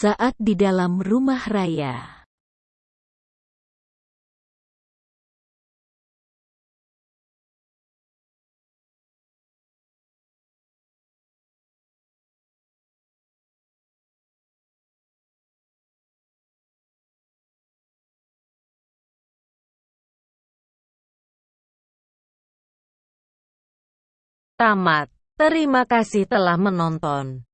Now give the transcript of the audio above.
Saat di dalam rumah raya. Tamat. Terima kasih telah menonton.